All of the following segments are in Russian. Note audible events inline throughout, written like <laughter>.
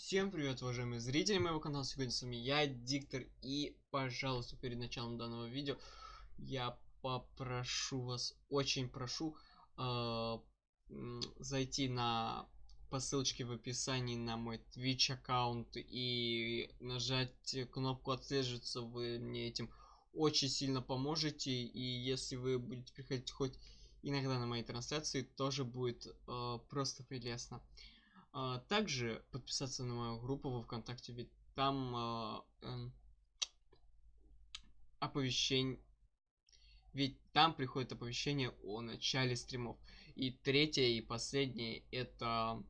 Всем привет, уважаемые зрители моего канала. Сегодня с вами я, Диктор. И, пожалуйста, перед началом данного видео я попрошу вас, очень прошу, э, зайти на по ссылочке в описании на мой Twitch аккаунт и нажать кнопку отслеживаться. Вы мне этим очень сильно поможете. И если вы будете приходить хоть иногда на мои трансляции, тоже будет э, просто прелестно. Также подписаться на мою группу во ВКонтакте, ведь там а, э, оповещение, ведь там приходит оповещение о начале стримов. И третье и последнее это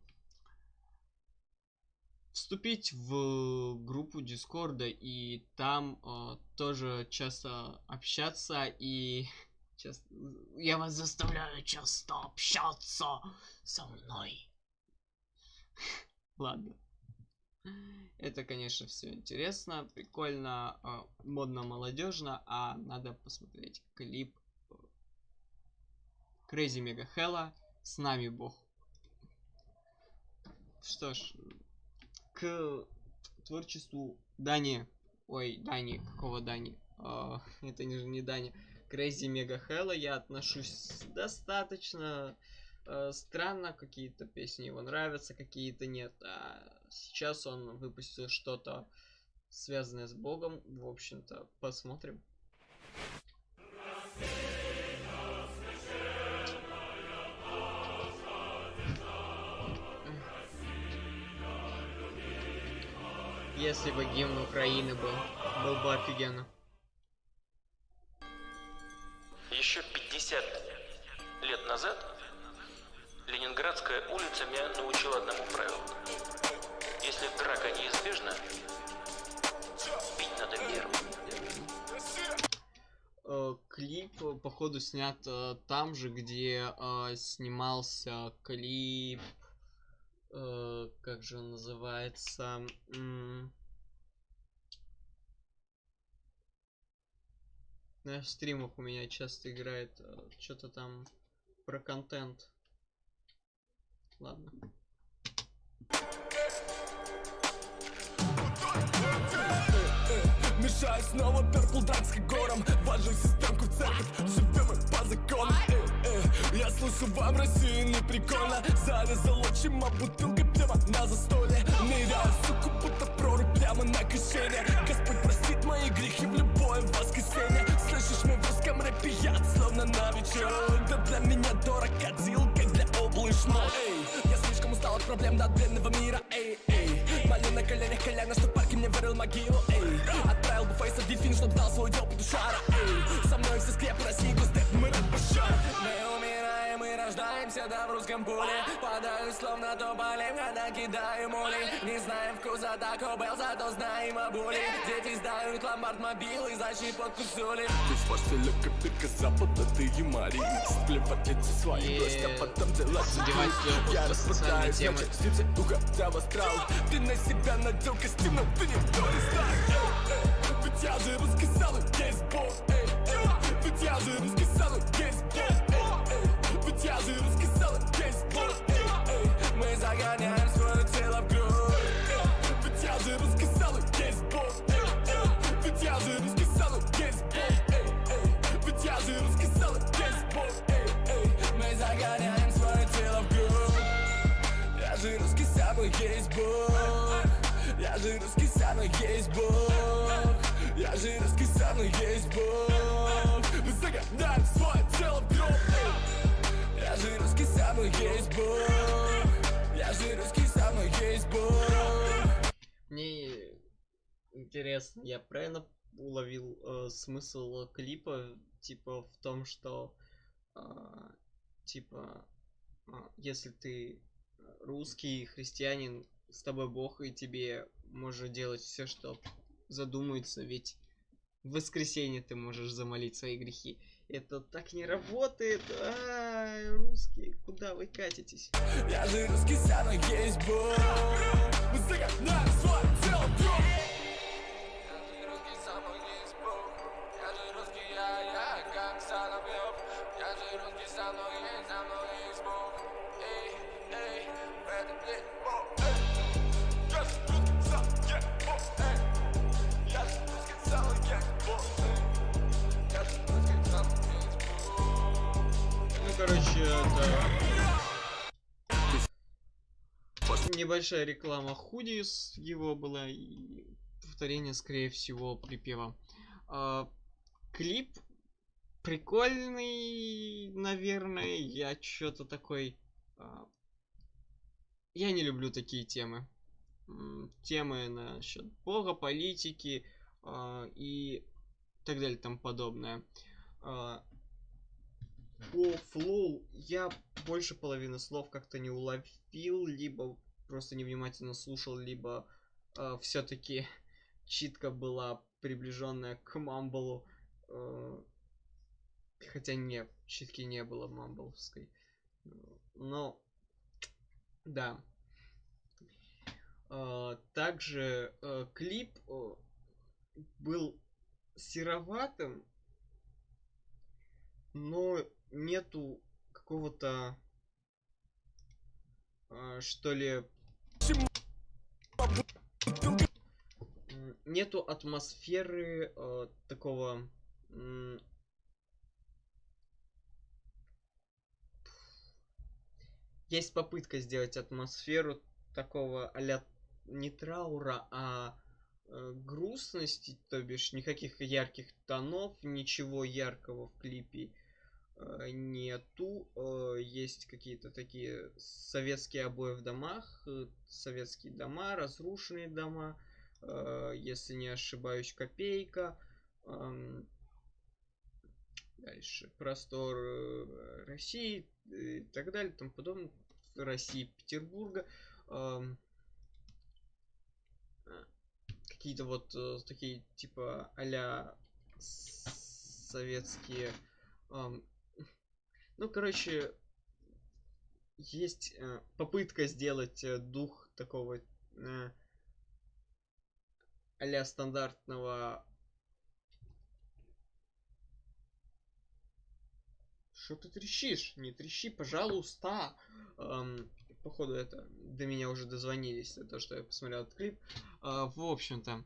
вступить в группу Дискорда и там э, тоже часто общаться и <laughs> часто, я вас заставляю часто общаться со мной. Ладно. Это, конечно, все интересно, прикольно, а, модно, молодежно, а надо посмотреть клип Crazy Mega Hella с нами Бог. Что ж, к творчеству Дани, ой, Дани, какого Дани? Uh, это не, не Дани. Crazy Mega Hella я отношусь достаточно э, странно, какие-то песни его нравятся, какие-то нет. А сейчас он выпустил что-то связанное с Богом. В общем-то, посмотрим. Если бы гимн Украины был, был бы офигенно. Улица меня научила одному правилу. Если драка неизбежна, пить надо первым. Э, клип, походу, снят э, там же, где э, снимался клип... Э, как же он называется? на стримах у меня часто играет э, что-то там про контент. Ладно. Мешаю снова Purple Drag с гором Важу системку в церковь, живем мы по закону. Э, э, Я слышу, вам России не прикольно. Зарезал отчима бутылкой прямо на застолье. Ныряю, суку, будто прорубь прямо на кишене. Господь простит мои грехи в любое воскресенье. Слышишь, мы в русском рэпе яд, словно на проблем до отбленного мира Эй, эй, молю на коленях коляна, что парки мне вырыл могилу Эй, отправил бы фейса в дельфин, чтоб дал свой дел петушара Эй, со мной все скрепы России, густеп, мы и рождаемся, русском поле Падаю словно то полем, когда кидаю моли Не знаем вкуса Тако Белл, зато знаем о боли Дети сдают ломбард мобилы за щепотку соли Ты с портфеля копирка запада, ты юморист Плевать эти свои гости, а потом делать Задевать Я распадаю темы, птицы, уходя в астрал Ты на себя надел костюм, но ты не Тони Старк Ведь я же русский салон, есть бог Ведь я же русский салон, есть бог есть бог. Я же русский самый есть бог. Я же русский самый есть бог. Мы загоняем свое тело в Я же русский самый есть бог. Я же русский самый есть бог. Мне интересно, я правильно уловил э, смысл клипа, типа в том, что э, типа э, если ты русский христианин, с тобой Бог и тебе может делать все, что задумается, ведь в воскресенье ты можешь замолить свои грехи. Это так не работает. А, русские, куда вы катитесь? Я же русский есть бог короче, это... Небольшая реклама худис его была и повторение, скорее всего, припева. А, клип прикольный, наверное. Я что-то такой... А, я не люблю такие темы. Темы насчет бога, политики а, и так далее, там подобное. А, по флоу я больше половины слов как-то не уловил, либо просто невнимательно слушал, либо э, все-таки <laughs> читка была приближенная к мамблу. Э, хотя нет, читки не было мамбловской. Но, да. Э, также э, клип э, был сероватым, но нету какого-то э, что ли нету атмосферы э, такого э, есть попытка сделать атмосферу такого а не траура, а э, грустности, то бишь никаких ярких тонов, ничего яркого в клипе нету. Э, есть какие-то такие советские обои в домах, э, советские дома, разрушенные дома, э, если не ошибаюсь, копейка. Э, дальше простор э, России и так далее, тому подобное. России, Петербурга. Э, какие-то вот э, такие типа а советские ну короче есть э, попытка сделать э, дух такого э, а стандартного что ты трещишь не трещи пожалуйста эм, походу это до меня уже дозвонились, то, что я посмотрел этот клип. А, в общем-то,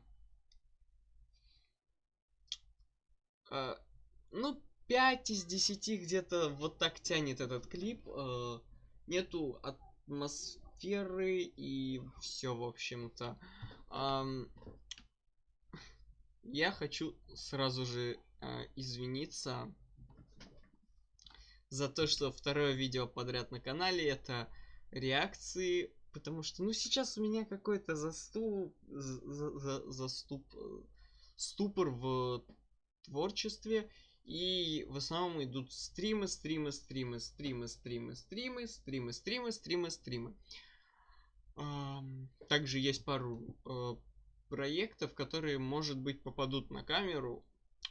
а, ну, 5 из 10 где-то вот так тянет этот клип. А, нету атмосферы и все, в общем-то. А, я хочу сразу же а, извиниться за то, что второе видео подряд на канале это реакции, потому что, ну, сейчас у меня какой-то заступ, за, за, заступ, э, ступор в творчестве, и в основном идут стримы, стримы, стримы, стримы, стримы, стримы, стримы, стримы, стримы, стримы. Также есть пару э, проектов, которые, может быть, попадут на камеру,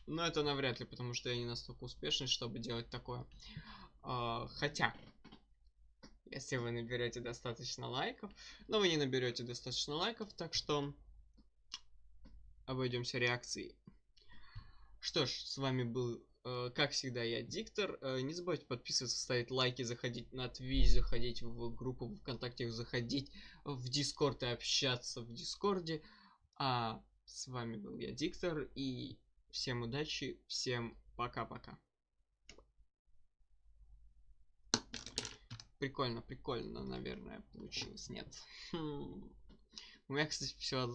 но это навряд ли, потому что я не настолько успешный, чтобы делать такое. А, хотя, если вы наберете достаточно лайков. Но вы не наберете достаточно лайков, так что обойдемся реакцией. Что ж, с вами был, э, как всегда, я, Диктор. Э, не забывайте подписываться, ставить лайки, заходить на Twitch, заходить в группу ВКонтакте, заходить в Дискорд и общаться в Дискорде. А с вами был я, Диктор, и всем удачи, всем пока-пока. Прикольно, прикольно, наверное, получилось. Нет. Хм. У меня, кстати, все